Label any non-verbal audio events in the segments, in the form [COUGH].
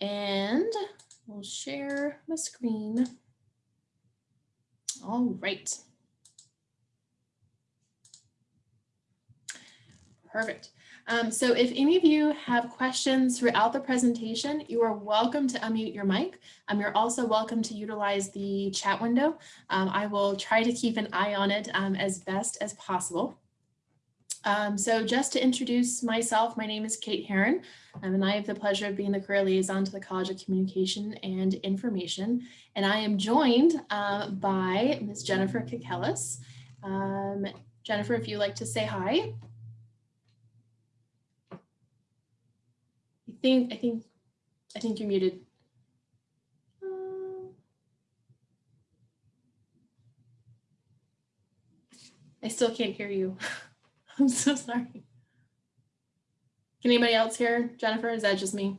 And we'll share my screen. All right. Perfect. Um, so if any of you have questions throughout the presentation, you are welcome to unmute your mic. Um, you're also welcome to utilize the chat window. Um, I will try to keep an eye on it um, as best as possible. Um, so just to introduce myself, my name is Kate Heron, um, and I have the pleasure of being the career liaison to the College of Communication and Information. And I am joined uh, by Ms. Jennifer Kikelis. Um, Jennifer, if you'd like to say hi. I think, I think, I think you're muted. I still can't hear you. [LAUGHS] [LAUGHS] I'm so sorry. Can anybody else hear Jennifer? Is that just me?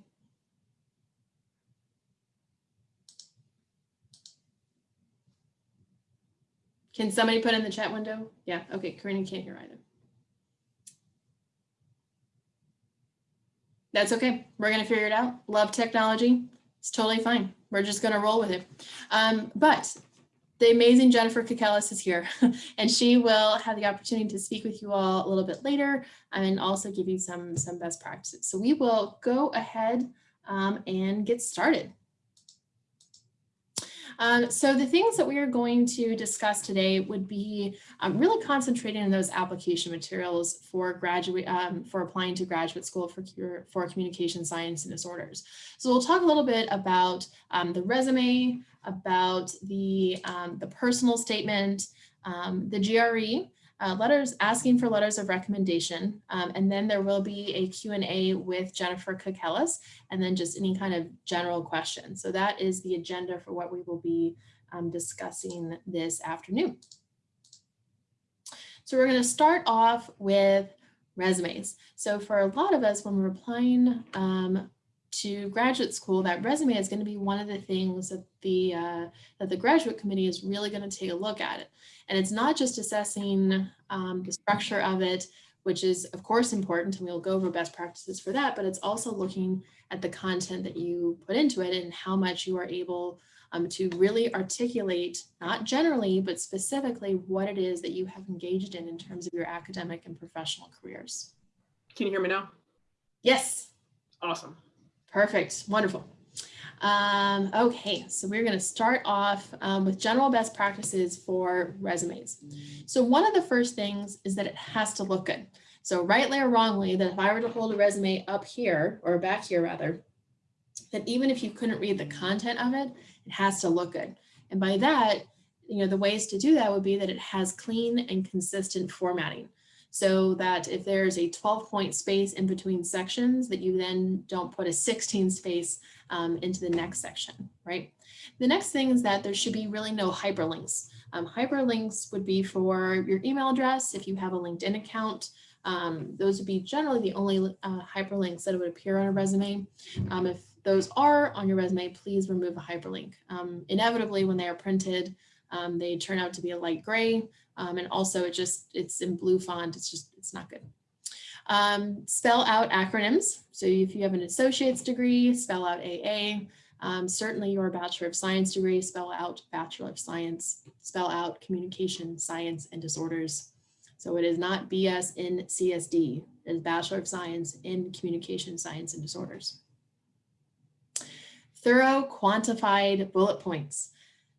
Can somebody put in the chat window? Yeah, okay, Karina can't hear either. That's okay. We're going to figure it out. Love technology. It's totally fine. We're just going to roll with it. Um, but the amazing Jennifer Kakelis is here [LAUGHS] and she will have the opportunity to speak with you all a little bit later and also give you some, some best practices. So we will go ahead um, and get started. Um, so the things that we are going to discuss today would be um, really concentrating on those application materials for graduate um, for applying to graduate school for for communication science and disorders. So we'll talk a little bit about um, the resume, about the um, the personal statement, um, the GRE, uh, letters asking for letters of recommendation. Um, and then there will be a Q&A with Jennifer Kakelis and then just any kind of general questions. So that is the agenda for what we will be um, discussing this afternoon. So we're going to start off with resumes. So for a lot of us, when we're applying um, to graduate school, that resume is going to be one of the things that the uh, that the graduate committee is really going to take a look at it. And it's not just assessing um, the structure of it, which is of course important, and we'll go over best practices for that, but it's also looking at the content that you put into it and how much you are able um, to really articulate, not generally, but specifically what it is that you have engaged in in terms of your academic and professional careers. Can you hear me now? Yes. Awesome. Perfect. Wonderful. Um, okay, so we're going to start off um, with general best practices for resumes. So one of the first things is that it has to look good. So rightly or wrongly, that if I were to hold a resume up here or back here rather, that even if you couldn't read the content of it, it has to look good. And by that, you know, the ways to do that would be that it has clean and consistent formatting so that if there's a 12 point space in between sections that you then don't put a 16 space um, into the next section, right? The next thing is that there should be really no hyperlinks. Um, hyperlinks would be for your email address if you have a LinkedIn account. Um, those would be generally the only uh, hyperlinks that would appear on a resume. Um, if those are on your resume, please remove a hyperlink. Um, inevitably, when they are printed, um, they turn out to be a light gray. Um, and also it just, it's in blue font. It's just, it's not good. Um, spell out acronyms. So if you have an associate's degree, spell out AA. Um, certainly your Bachelor of Science degree, spell out Bachelor of Science, spell out Communication, Science, and Disorders. So it is not BS in CSD, it is Bachelor of Science in Communication, Science, and Disorders. Thorough quantified bullet points.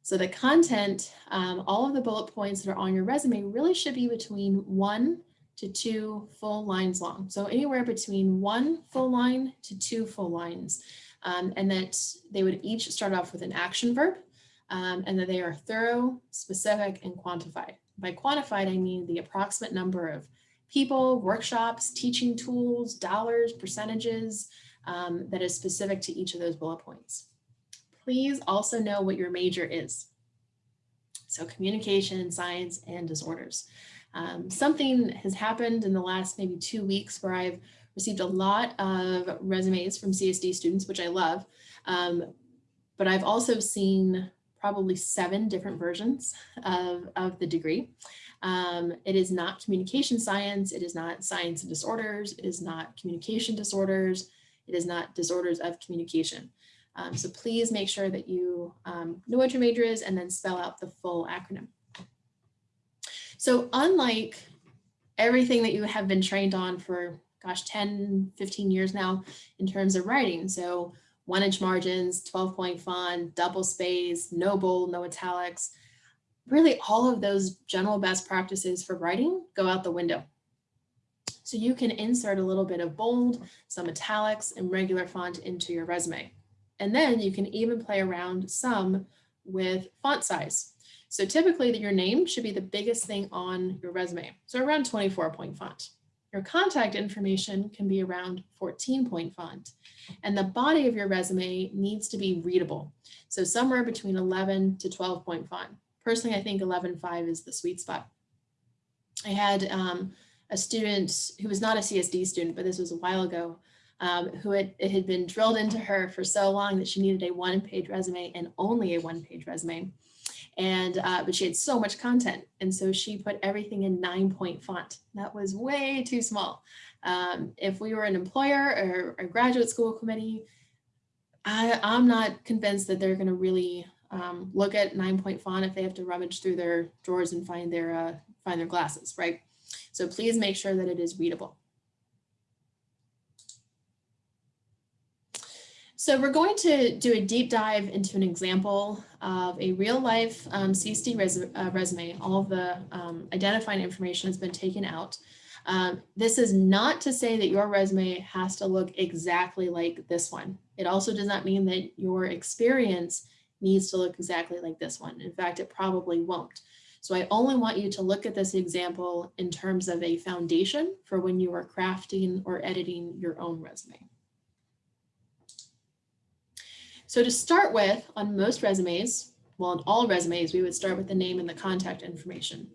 So the content, um, all of the bullet points that are on your resume really should be between one to two full lines long. So anywhere between one full line to two full lines. Um, and that they would each start off with an action verb um, and that they are thorough, specific, and quantified. By quantified, I mean the approximate number of people, workshops, teaching tools, dollars, percentages um, that is specific to each of those bullet points please also know what your major is. So communication, science, and disorders. Um, something has happened in the last maybe two weeks where I've received a lot of resumes from CSD students, which I love. Um, but I've also seen probably seven different versions of, of the degree. Um, it is not communication science. It is not science and disorders. It is not communication disorders. It is not disorders of communication. Um, so please make sure that you um, know what your major is and then spell out the full acronym. So unlike everything that you have been trained on for, gosh, 10, 15 years now in terms of writing. So one inch margins, 12 point font, double space, no bold, no italics. Really all of those general best practices for writing go out the window. So you can insert a little bit of bold, some italics and regular font into your resume. And then you can even play around some with font size. So typically your name should be the biggest thing on your resume. So around 24 point font. Your contact information can be around 14 point font. And the body of your resume needs to be readable. So somewhere between 11 to 12 point font. Personally, I think 11.5 is the sweet spot. I had um, a student who was not a CSD student, but this was a while ago, um, who had, it had been drilled into her for so long that she needed a one page resume and only a one page resume. And, uh, but she had so much content. And so she put everything in nine point font. That was way too small. Um, if we were an employer or a graduate school committee, I, I'm not convinced that they're going to really um, look at nine point font if they have to rummage through their drawers and find their uh, find their glasses, right? So please make sure that it is readable. So we're going to do a deep dive into an example of a real life um, CSD res uh, resume. All the um, identifying information has been taken out. Um, this is not to say that your resume has to look exactly like this one. It also does not mean that your experience needs to look exactly like this one. In fact, it probably won't. So I only want you to look at this example in terms of a foundation for when you are crafting or editing your own resume. So to start with, on most resumes, well, on all resumes, we would start with the name and the contact information.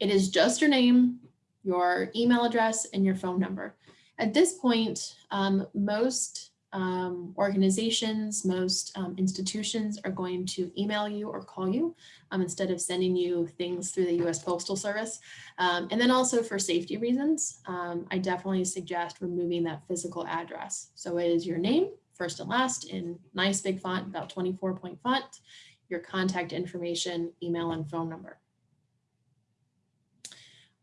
It is just your name, your email address, and your phone number. At this point, um, most um, organizations, most um, institutions are going to email you or call you um, instead of sending you things through the US Postal Service. Um, and then also for safety reasons, um, I definitely suggest removing that physical address. So it is your name, first and last in nice big font, about 24 point font, your contact information, email and phone number.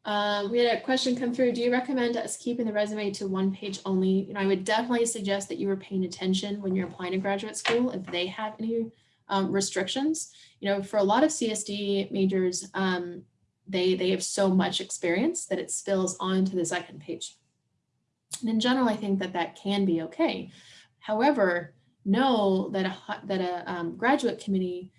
Um, we had a question come through. Do you recommend us keeping the resume to one page only? You know, I would definitely suggest that you were paying attention when you're applying to graduate school if they have any um, restrictions. You know, for a lot of CSD majors, um, they, they have so much experience that it spills onto the second page. And in general, I think that that can be okay. However, know that a, that a um, graduate committee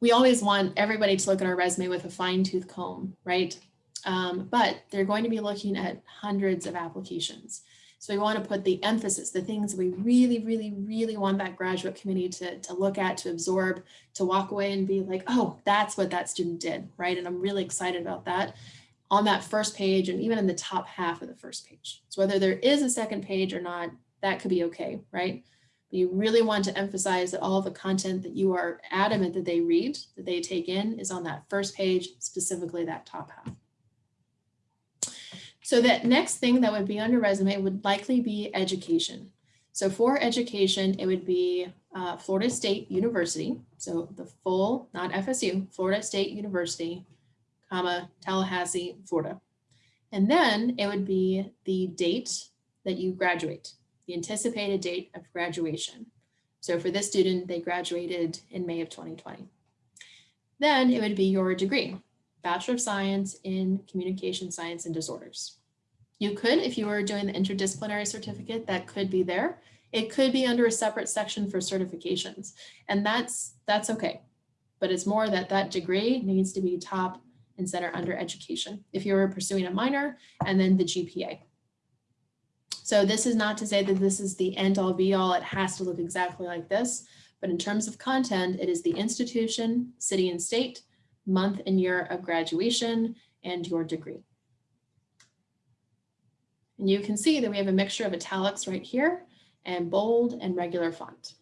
we always want everybody to look at our resume with a fine tooth comb, right? Um, but they're going to be looking at hundreds of applications. So we want to put the emphasis, the things we really, really, really want that graduate committee to, to look at, to absorb, to walk away and be like, oh, that's what that student did, right? And I'm really excited about that on that first page and even in the top half of the first page. So whether there is a second page or not, that could be okay, right? But you really want to emphasize that all the content that you are adamant that they read, that they take in is on that first page, specifically that top half. So that next thing that would be on your resume would likely be education. So for education, it would be uh, Florida State University. So the full, not FSU, Florida State University, comma, Tallahassee, Florida. And then it would be the date that you graduate the anticipated date of graduation. So for this student, they graduated in May of 2020. Then it would be your degree, Bachelor of Science in Communication Science and Disorders. You could, if you were doing the interdisciplinary certificate, that could be there. It could be under a separate section for certifications, and that's that's okay. But it's more that that degree needs to be top and center under education. If you're pursuing a minor and then the GPA. So this is not to say that this is the end all be all. It has to look exactly like this. But in terms of content, it is the institution, city and state, month and year of graduation, and your degree. And you can see that we have a mixture of italics right here and bold and regular font.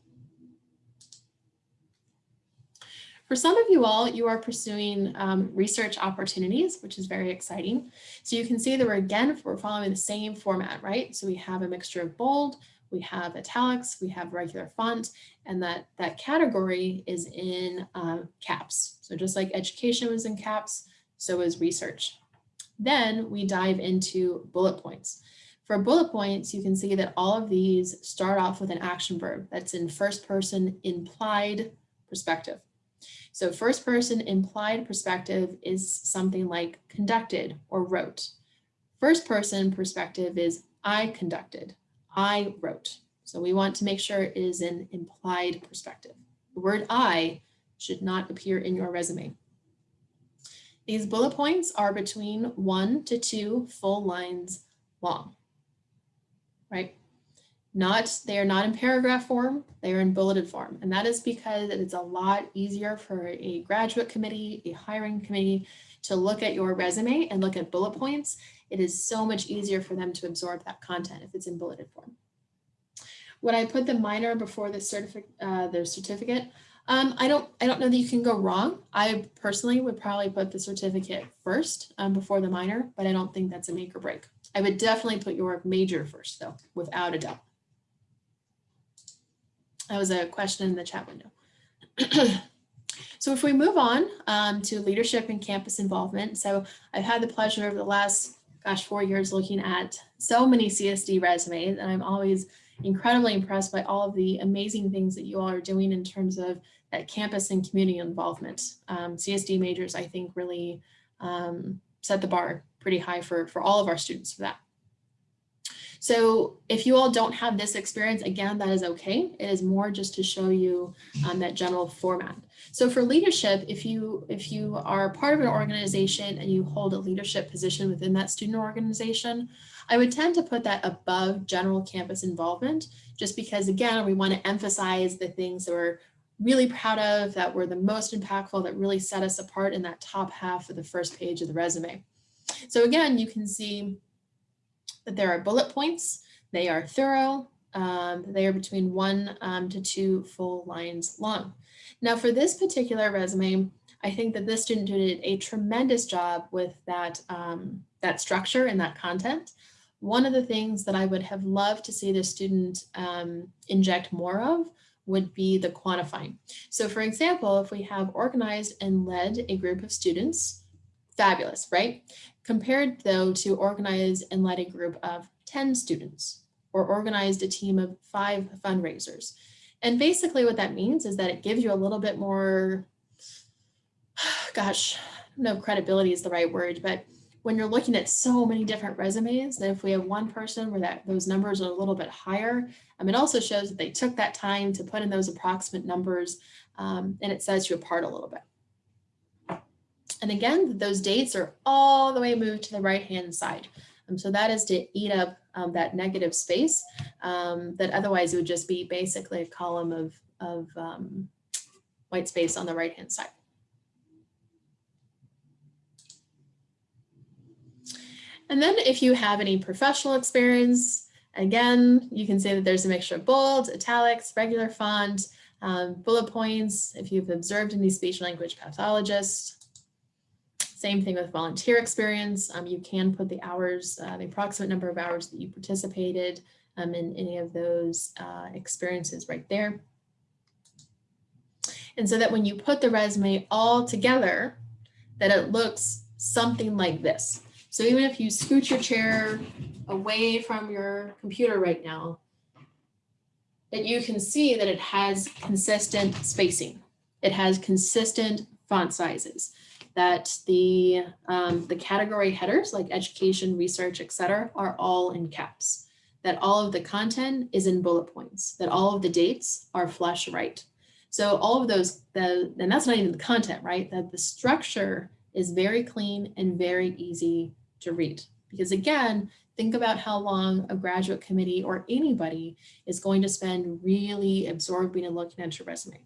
For some of you all, you are pursuing um, research opportunities, which is very exciting. So you can see that we're again, we're following the same format, right? So we have a mixture of bold we have italics, we have regular font, and that, that category is in um, caps. So just like education was in caps, so is research. Then we dive into bullet points. For bullet points, you can see that all of these start off with an action verb that's in first person implied perspective. So first person implied perspective is something like conducted or wrote. First person perspective is I conducted, I wrote. So we want to make sure it is an implied perspective. The word I should not appear in your resume. These bullet points are between one to two full lines long, right? Not, they are not in paragraph form, they are in bulleted form. And that is because it's a lot easier for a graduate committee, a hiring committee to look at your resume and look at bullet points. It is so much easier for them to absorb that content if it's in bulleted form. Would I put the minor before the certificate, uh, the certificate? Um, I don't I don't know that you can go wrong. I personally would probably put the certificate first um, before the minor, but I don't think that's a make or break. I would definitely put your major first though, without a doubt. That was a question in the chat window. [CLEARS THROAT] so if we move on um, to leadership and campus involvement. So I've had the pleasure over the last, gosh, four years looking at so many CSD resumes and I'm always incredibly impressed by all of the amazing things that you all are doing in terms of that campus and community involvement. Um, CSD majors, I think, really um, set the bar pretty high for, for all of our students for that. So if you all don't have this experience, again, that is okay. It is more just to show you um, that general format. So for leadership, if you if you are part of an organization and you hold a leadership position within that student organization, I would tend to put that above general campus involvement, just because again, we want to emphasize the things that we're really proud of, that were the most impactful, that really set us apart in that top half of the first page of the resume. So again, you can see that there are bullet points. They are thorough. Um, they are between one um, to two full lines long. Now for this particular resume, I think that this student did a tremendous job with that, um, that structure and that content. One of the things that I would have loved to see the student um, inject more of would be the quantifying. So for example, if we have organized and led a group of students, fabulous, right? Compared though to organize and led a group of 10 students or organized a team of five fundraisers. And basically what that means is that it gives you a little bit more, [SIGHS] gosh, no credibility is the right word, but when you're looking at so many different resumes, that if we have one person where that those numbers are a little bit higher, um, it also shows that they took that time to put in those approximate numbers um, and it sets you apart a little bit. And again, those dates are all the way moved to the right-hand side. Um, so that is to eat up um, that negative space um, that otherwise would just be basically a column of, of um, white space on the right-hand side. And then if you have any professional experience, again, you can say that there's a mixture of bold, italics, regular font, um, bullet points. If you've observed any speech language pathologists, same thing with volunteer experience. Um, you can put the hours, uh, the approximate number of hours that you participated um, in any of those uh, experiences right there. And so that when you put the resume all together, that it looks something like this. So even if you scoot your chair away from your computer right now, that you can see that it has consistent spacing. It has consistent font sizes that the, um, the category headers like education, research, etc., are all in caps, that all of the content is in bullet points, that all of the dates are flush right. So all of those, the, and that's not even the content, right? That the structure is very clean and very easy to read. Because again, think about how long a graduate committee or anybody is going to spend really absorbing and looking at your resume.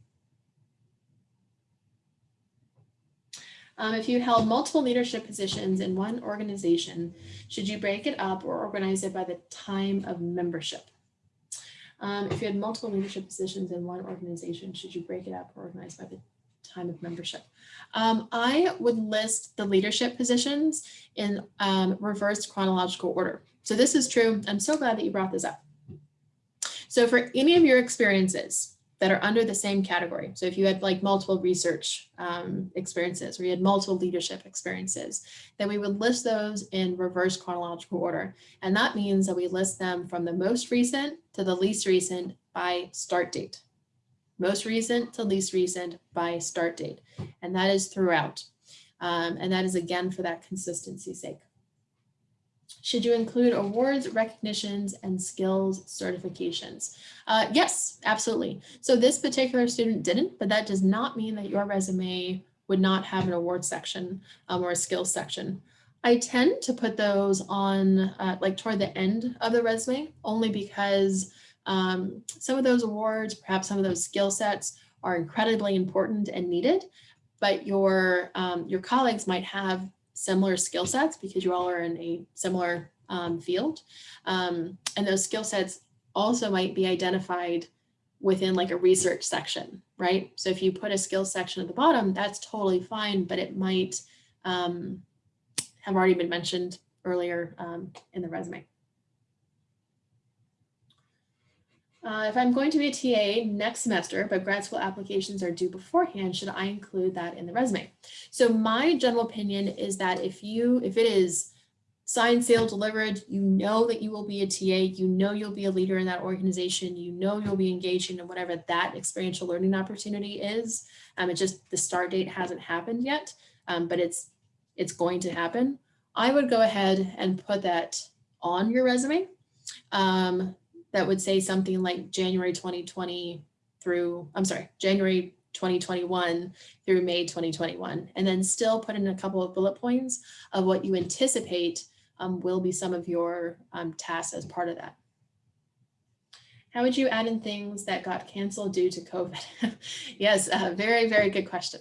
Um, if you held multiple leadership positions in one organization, should you break it up or organize it by the time of membership? Um, if you had multiple leadership positions in one organization, should you break it up or organize by the time of membership? Um, I would list the leadership positions in um, reversed chronological order. So this is true. I'm so glad that you brought this up. So for any of your experiences that are under the same category, so if you had like multiple research um, experiences or you had multiple leadership experiences, then we would list those in reverse chronological order. And that means that we list them from the most recent to the least recent by start date. Most recent to least recent by start date. And that is throughout. Um, and that is again for that consistency sake. Should you include awards, recognitions, and skills certifications? Uh, yes, absolutely. So this particular student didn't, but that does not mean that your resume would not have an award section um, or a skills section. I tend to put those on uh, like toward the end of the resume, only because um, some of those awards, perhaps some of those skill sets are incredibly important and needed, but your, um, your colleagues might have similar skill sets because you all are in a similar um, field. Um, and those skill sets also might be identified within like a research section, right? So if you put a skill section at the bottom, that's totally fine, but it might um, have already been mentioned earlier um, in the resume. Uh, if I'm going to be a TA next semester, but grad school applications are due beforehand, should I include that in the resume? So my general opinion is that if you, if it is signed, sealed, delivered, you know that you will be a TA, you know you'll be a leader in that organization, you know you'll be engaging in whatever that experiential learning opportunity is. Um, it's just the start date hasn't happened yet, um, but it's it's going to happen. I would go ahead and put that on your resume. Um, that would say something like January 2020 through, I'm sorry, January 2021 through May 2021, and then still put in a couple of bullet points of what you anticipate um, will be some of your um, tasks as part of that. How would you add in things that got canceled due to COVID? [LAUGHS] yes, uh, very, very good question.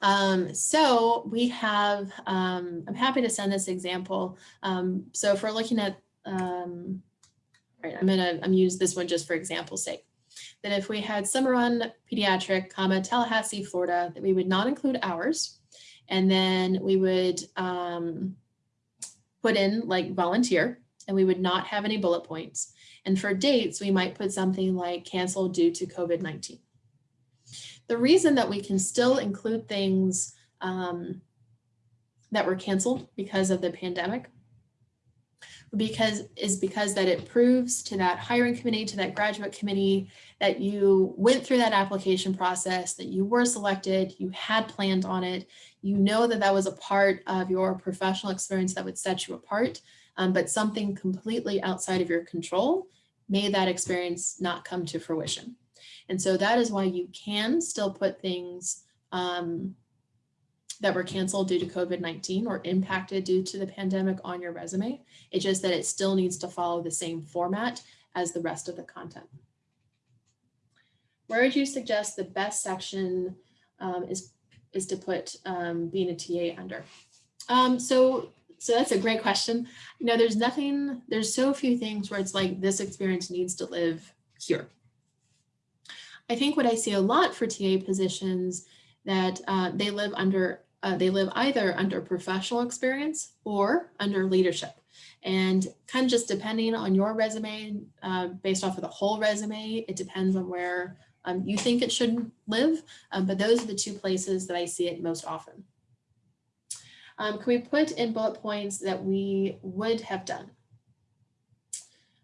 Um, so we have, um, I'm happy to send this example. Um, so if we're looking at um, right, I'm gonna I'm use this one just for example's sake. That if we had run pediatric, comma Tallahassee, Florida, that we would not include hours, and then we would um, put in like volunteer, and we would not have any bullet points. And for dates, we might put something like canceled due to COVID-19. The reason that we can still include things um, that were canceled because of the pandemic because is because that it proves to that hiring committee, to that graduate committee, that you went through that application process, that you were selected, you had planned on it, you know that that was a part of your professional experience that would set you apart, um, but something completely outside of your control made that experience not come to fruition. And so that is why you can still put things um, that were canceled due to COVID-19 or impacted due to the pandemic on your resume. It's just that it still needs to follow the same format as the rest of the content. Where would you suggest the best section um, is, is to put um, being a TA under? Um, so, so that's a great question. You know, there's nothing, there's so few things where it's like this experience needs to live here. I think what I see a lot for TA positions that uh, they live under uh, they live either under professional experience or under leadership. And kind of just depending on your resume, uh, based off of the whole resume, it depends on where um, you think it should live. Um, but those are the two places that I see it most often. Um, can we put in bullet points that we would have done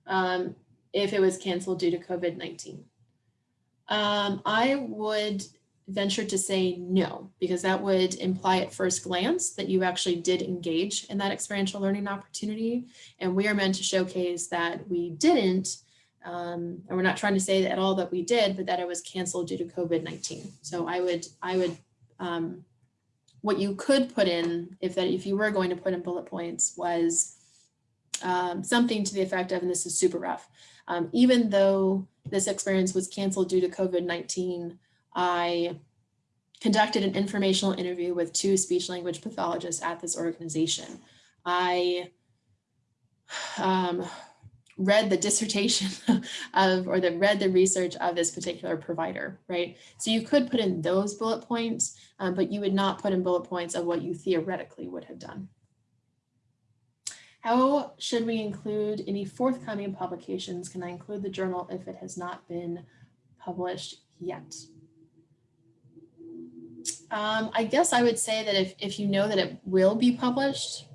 um, if it was canceled due to COVID-19? Um, I would venture to say no, because that would imply at first glance that you actually did engage in that experiential learning opportunity. And we are meant to showcase that we didn't, um, and we're not trying to say at all that we did, but that it was canceled due to COVID-19. So I would, I would, um, what you could put in, if that, if you were going to put in bullet points was um, something to the effect of, and this is super rough, um, even though this experience was canceled due to COVID-19, I conducted an informational interview with two speech language pathologists at this organization. I um, read the dissertation [LAUGHS] of, or the read the research of this particular provider, right? So you could put in those bullet points, um, but you would not put in bullet points of what you theoretically would have done. How should we include any forthcoming publications? Can I include the journal if it has not been published yet? Um, I guess I would say that if, if you know that it will be published,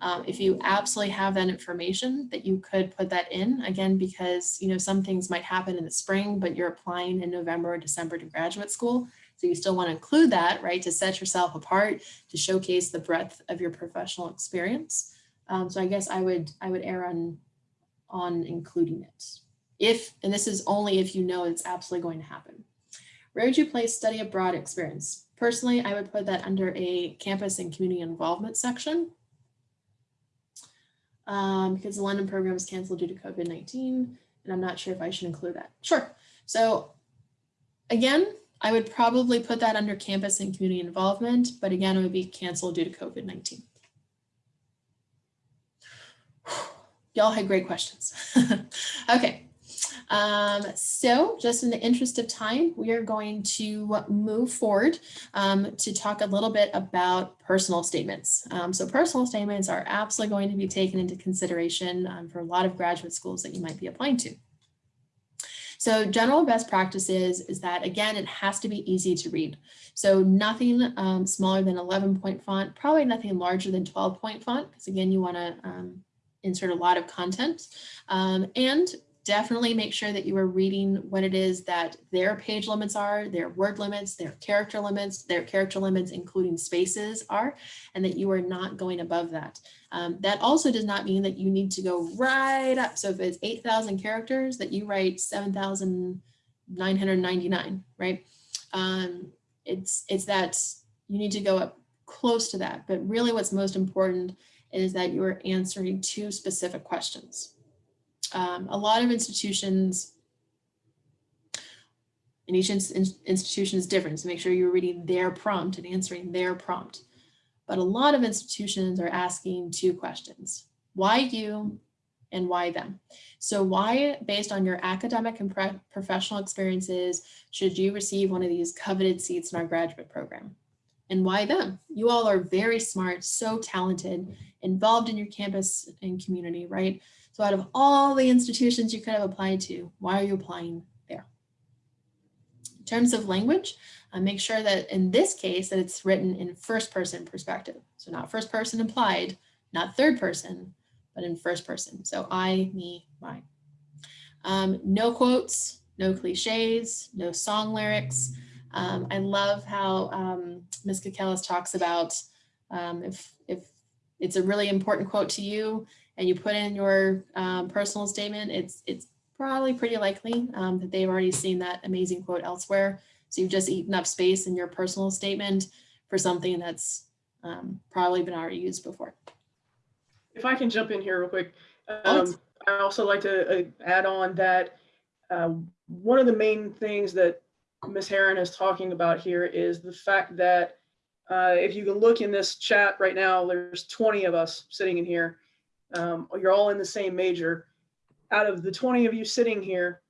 um, if you absolutely have that information that you could put that in again, because you know some things might happen in the spring, but you're applying in November or December to graduate school. So you still want to include that, right, to set yourself apart, to showcase the breadth of your professional experience. Um, so I guess I would I would err on on including it. If, and this is only if you know it's absolutely going to happen. Where would you place study abroad experience? Personally, I would put that under a campus and community involvement section um, because the London program was canceled due to COVID-19 and I'm not sure if I should include that. Sure. So again, I would probably put that under campus and community involvement, but again, it would be canceled due to COVID-19. Y'all had great questions. [LAUGHS] okay, um, so just in the interest of time, we are going to move forward um, to talk a little bit about personal statements. Um, so personal statements are absolutely going to be taken into consideration um, for a lot of graduate schools that you might be applying to. So general best practices is that, again, it has to be easy to read. So nothing um, smaller than 11 point font, probably nothing larger than 12 point font, because again, you want to um, insert a lot of content. Um, and definitely make sure that you are reading what it is that their page limits are, their word limits, their character limits, their character limits, including spaces are, and that you are not going above that. Um, that also does not mean that you need to go right up. So if it's 8,000 characters that you write 7,999, right? Um, it's, it's that you need to go up close to that. But really what's most important is that you are answering two specific questions um, a lot of institutions, and each in institution is different, so make sure you're reading their prompt and answering their prompt. But a lot of institutions are asking two questions. Why you and why them? So why, based on your academic and professional experiences, should you receive one of these coveted seats in our graduate program? And why them? You all are very smart, so talented, involved in your campus and community, right? So out of all the institutions you could have applied to, why are you applying there? In terms of language, uh, make sure that in this case that it's written in first person perspective. So not first person implied, not third person, but in first person. So I, me, mine. Um, no quotes, no cliches, no song lyrics. Um, I love how um, Ms. Kakelis talks about um, if, if it's a really important quote to you, and you put in your um, personal statement, it's, it's probably pretty likely um, that they've already seen that amazing quote elsewhere. So you've just eaten up space in your personal statement for something that's um, probably been already used before. If I can jump in here real quick, um, I also like to uh, add on that uh, one of the main things that Ms. Heron is talking about here is the fact that uh, if you can look in this chat right now, there's 20 of us sitting in here um, you're all in the same major. Out of the 20 of you sitting here,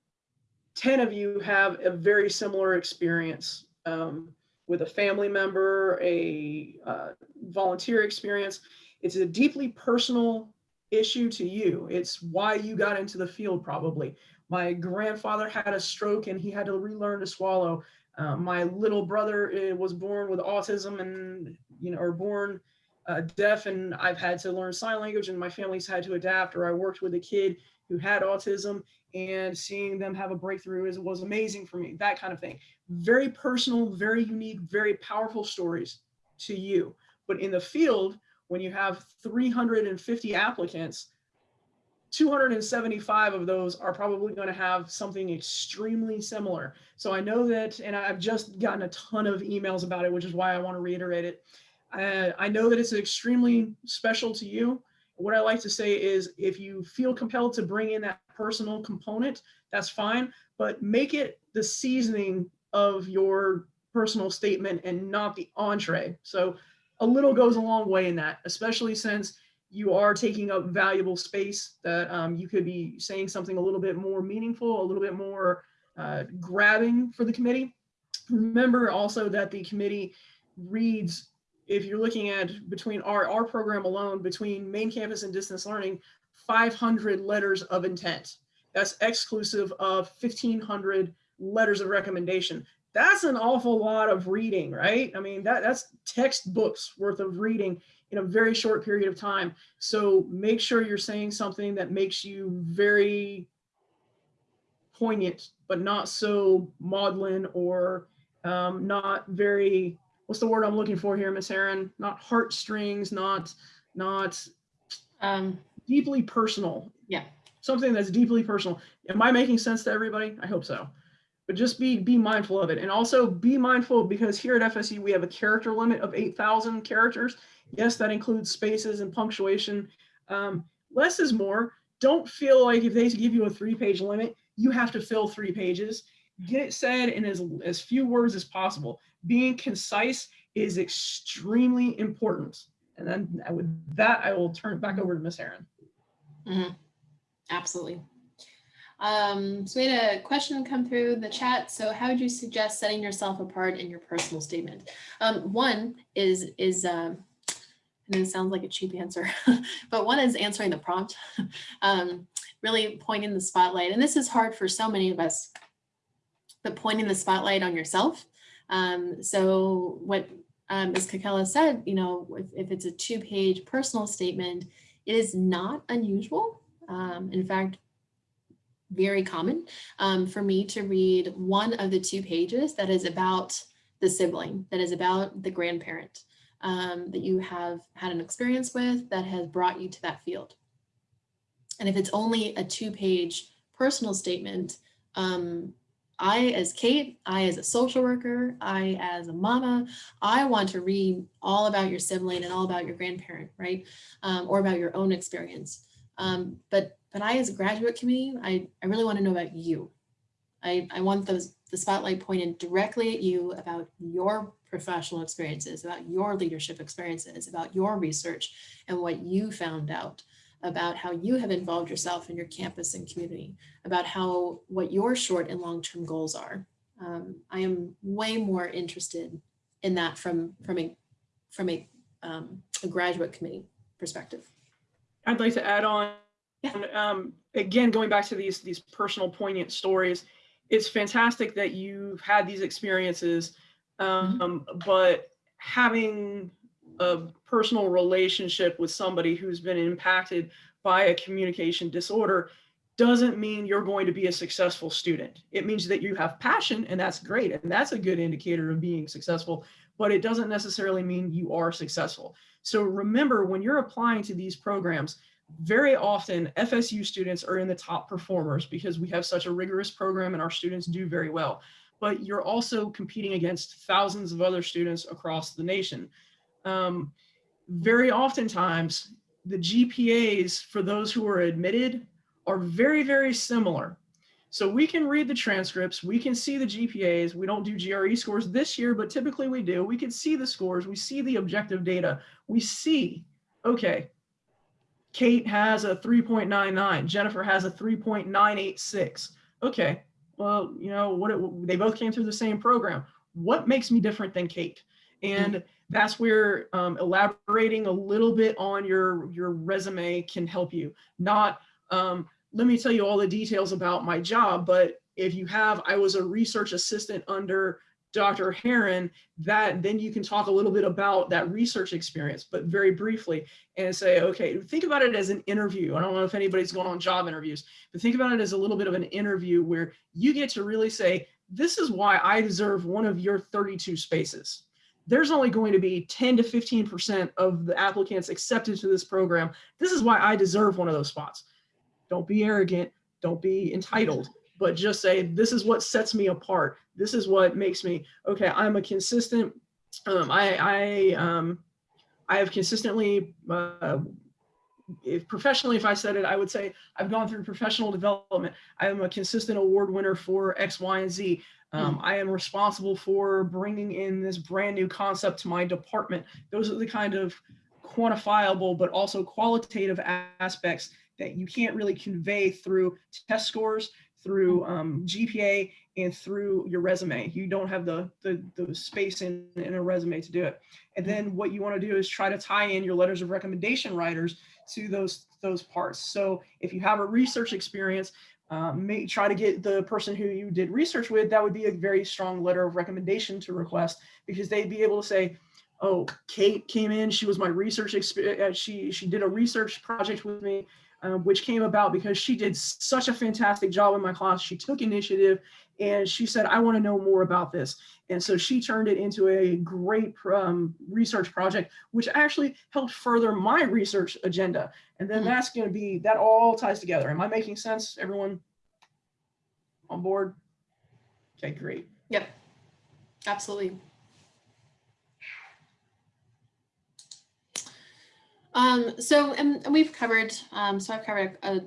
10 of you have a very similar experience um, with a family member, a uh, volunteer experience. It's a deeply personal issue to you. It's why you got into the field probably. My grandfather had a stroke and he had to relearn to swallow. Uh, my little brother uh, was born with autism and, you know, or born uh, deaf and I've had to learn sign language and my family's had to adapt or I worked with a kid who had autism and seeing them have a breakthrough is, was amazing for me, that kind of thing. Very personal, very unique, very powerful stories to you. But in the field, when you have 350 applicants, 275 of those are probably going to have something extremely similar. So I know that, and I've just gotten a ton of emails about it, which is why I want to reiterate it. Uh, I know that it's extremely special to you. What I like to say is if you feel compelled to bring in that personal component, that's fine, but make it the seasoning of your personal statement and not the entree. So a little goes a long way in that, especially since you are taking up valuable space that um, you could be saying something a little bit more meaningful, a little bit more uh, grabbing for the committee. Remember also that the committee reads if you're looking at between our, our program alone, between main campus and distance learning, 500 letters of intent. That's exclusive of 1500 letters of recommendation. That's an awful lot of reading, right? I mean, that, that's textbooks worth of reading in a very short period of time. So make sure you're saying something that makes you very poignant, but not so maudlin or um, not very, what's the word I'm looking for here, Miss Heron? Not heartstrings, not, not Um, deeply personal. Yeah. Something that's deeply personal. Am I making sense to everybody? I hope so. But just be be mindful of it. And also be mindful because here at FSU, we have a character limit of 8,000 characters. Yes, that includes spaces and punctuation. Um, less is more. Don't feel like if they give you a three page limit, you have to fill three pages. Get it said in as, as few words as possible. Being concise is extremely important. And then with that, I will turn it back over to Miss Heron. mhm, Absolutely. Um, so we had a question come through the chat. So how would you suggest setting yourself apart in your personal statement? Um, one is, is, um, and it sounds like a cheap answer, [LAUGHS] but one is answering the prompt, [LAUGHS] um, really pointing the spotlight. And this is hard for so many of us, but pointing the spotlight on yourself. Um, so what um, as Kakela said, you know, if, if it's a two page personal statement, it is not unusual. Um, in fact, very common um, for me to read one of the two pages that is about the sibling, that is about the grandparent um, that you have had an experience with that has brought you to that field. And if it's only a two page personal statement, um, I as Kate, I as a social worker, I as a mama, I want to read all about your sibling and all about your grandparent, right? Um, or about your own experience. Um, but but I as a graduate committee, I, I really want to know about you. I, I want those the spotlight pointed directly at you about your professional experiences, about your leadership experiences, about your research and what you found out about how you have involved yourself in your campus and community, about how what your short and long-term goals are. Um, I am way more interested in that from from a from a, um, a graduate committee perspective. I'd like to add on, Yeah. um, again, going back to these these personal poignant stories, it's fantastic that you've had these experiences, um, but having a personal relationship with somebody who's been impacted by a communication disorder doesn't mean you're going to be a successful student. It means that you have passion and that's great. And that's a good indicator of being successful, but it doesn't necessarily mean you are successful. So remember when you're applying to these programs, very often FSU students are in the top performers because we have such a rigorous program and our students do very well. But you're also competing against thousands of other students across the nation. Um, very oftentimes, the GPAs for those who are admitted are very, very similar. So we can read the transcripts, we can see the GPAs. We don't do GRE scores this year, but typically we do. We can see the scores, we see the objective data. We see, okay, Kate has a 3.99, Jennifer has a 3.986. Okay, well, you know, what it, they both came through the same program. What makes me different than Kate? And that's where um, elaborating a little bit on your, your resume can help you. Not, um, let me tell you all the details about my job, but if you have, I was a research assistant under Dr. Heron, that then you can talk a little bit about that research experience, but very briefly and say, okay, think about it as an interview. I don't know if anybody's going on job interviews, but think about it as a little bit of an interview where you get to really say, this is why I deserve one of your 32 spaces. There's only going to be 10 to 15% of the applicants accepted to this program. This is why I deserve one of those spots. Don't be arrogant. Don't be entitled but just say, this is what sets me apart. This is what makes me, okay, I'm a consistent, um, I, I, um, I have consistently, uh, if professionally, if I said it, I would say I've gone through professional development. I am a consistent award winner for X, Y, and Z. Um, I am responsible for bringing in this brand new concept to my department. Those are the kind of quantifiable, but also qualitative aspects that you can't really convey through test scores through um, GPA and through your resume. You don't have the, the, the space in, in a resume to do it. And then what you want to do is try to tie in your letters of recommendation writers to those, those parts. So if you have a research experience, um, may try to get the person who you did research with, that would be a very strong letter of recommendation to request because they'd be able to say, oh, Kate came in, she was my research experience, she, she did a research project with me, uh, which came about because she did such a fantastic job in my class. She took initiative and she said, I want to know more about this. And so she turned it into a great um, research project, which actually helped further my research agenda. And then Mhm. that's going to be, that all ties together. Am I making sense? Everyone on board? Okay, great. Yep, absolutely. Um, so, and, we've covered, um, so I've covered uh,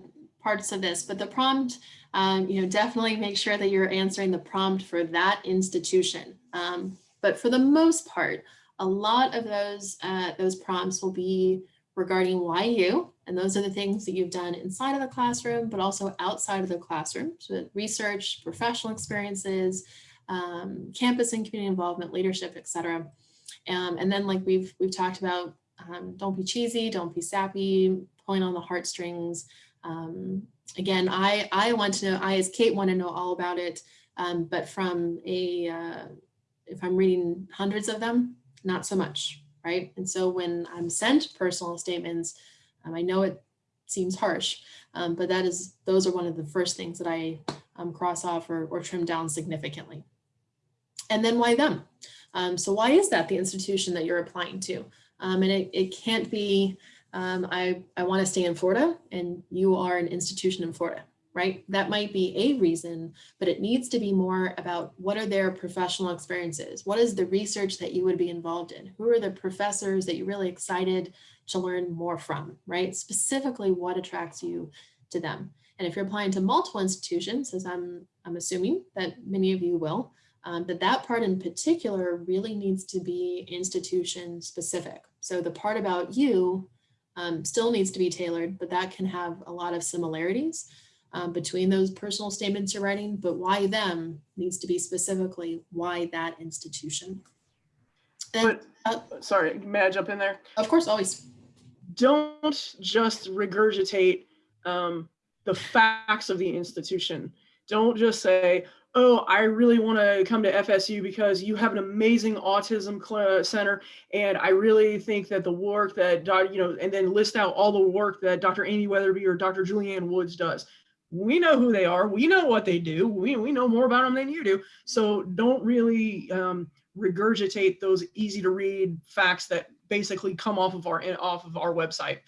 parts of this, but the prompt, um, you know, definitely make sure that you're answering the prompt for that institution. Um, but for the most part, a lot of those, uh, those prompts will be regarding why you, and those are the things that you've done inside of the classroom, but also outside of the classroom. So research, professional experiences, um, campus and community involvement, leadership, et cetera. Um, and then like we've, we've talked about, um, don't be cheesy, don't be sappy, pulling on the heartstrings. Um, again, I, I want to know, I as Kate want to know all about it, um, but from a, uh, if I'm reading hundreds of them, not so much, right? And so when I'm sent personal statements, um, I know it seems harsh, um, but that is, those are one of the first things that I um, cross off or, or trim down significantly. And then why them? Um, so why is that the institution that you're applying to? Um, and it, it can't be, um, I, I want to stay in Florida and you are an institution in Florida, right? That might be a reason, but it needs to be more about what are their professional experiences? What is the research that you would be involved in? Who are the professors that you're really excited to learn more from, right? Specifically, what attracts you to them? And if you're applying to multiple institutions, as I'm, I'm assuming that many of you will, um, but that part in particular really needs to be institution specific. So the part about you um, still needs to be tailored, but that can have a lot of similarities um, between those personal statements you're writing, but why them needs to be specifically why that institution. And But, uh, sorry, may I jump in there? of course, always. don't just regurgitate um, the facts of the institution. Don't just say, oh, I really want to come to FSU because you have an amazing autism center. And I really think that the work that, you know, and then list out all the work that Dr. Amy Wetherby or Dr. Juliann Woods does. We know who they are. We know what they do. We, we know more about them than you do. So don't really um, regurgitate those easy to read facts that basically come off of our off of our website.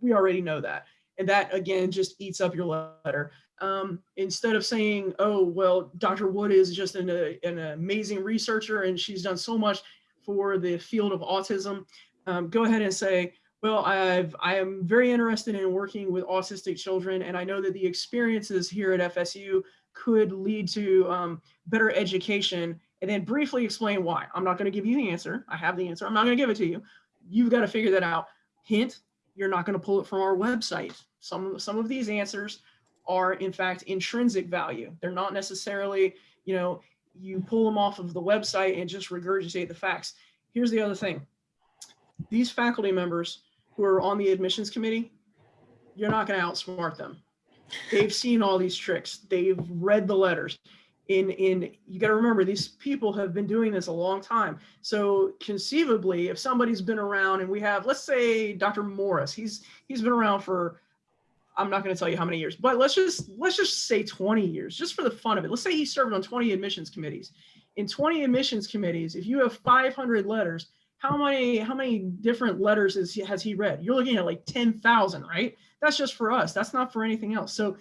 We already know that. And that again just eats up your letter. Um, instead of saying, oh, well, Dr. Wood is just an, an amazing researcher and she's done so much for the field of autism, um, go ahead and say, well, I've, I am very interested in working with autistic children and I know that the experiences here at FSU could lead to um, better education and then briefly explain why. I'm not going to give you the answer. I have the answer. I'm not going to give it to you. You've got to figure that out. Hint, you're not going to pull it from our website. Some, some of these answers are in fact intrinsic value. They're not necessarily, you know, you pull them off of the website and just regurgitate the facts. Here's the other thing. These faculty members who are on the admissions committee, you're not going to outsmart them. They've seen all these tricks. They've read the letters. In, in you got to remember these people have been doing this a long time. So conceivably, if somebody's been around and we have, let's say Dr. Morris, he's he's been around for I'm not going to tell you how many years, but let's just let's just say 20 years, just for the fun of it. Let's say he served on 20 admissions committees. In 20 admissions committees, if you have 500 letters, how many how many different letters is, has he read? You're looking at like 10,000, right? That's just for us. That's not for anything else. So